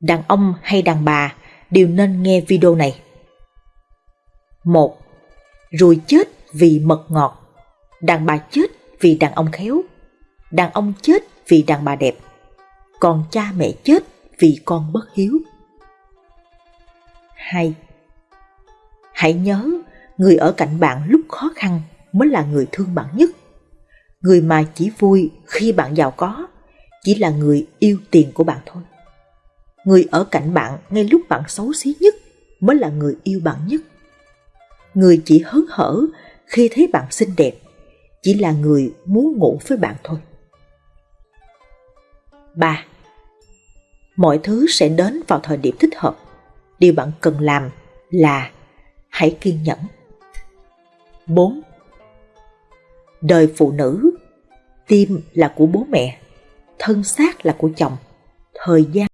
Đàn ông hay đàn bà đều nên nghe video này. 1. Rùi chết vì mật ngọt, đàn bà chết vì đàn ông khéo, đàn ông chết vì đàn bà đẹp, còn cha mẹ chết vì con bất hiếu. 2. Hãy nhớ, người ở cạnh bạn lúc khó khăn mới là người thương bạn nhất. Người mà chỉ vui khi bạn giàu có chỉ là người yêu tiền của bạn thôi. Người ở cạnh bạn ngay lúc bạn xấu xí nhất mới là người yêu bạn nhất. Người chỉ hớn hở khi thấy bạn xinh đẹp chỉ là người muốn ngủ với bạn thôi. 3. Mọi thứ sẽ đến vào thời điểm thích hợp. Điều bạn cần làm là hãy kiên nhẫn. 4. Đời phụ nữ, tim là của bố mẹ, thân xác là của chồng, thời gian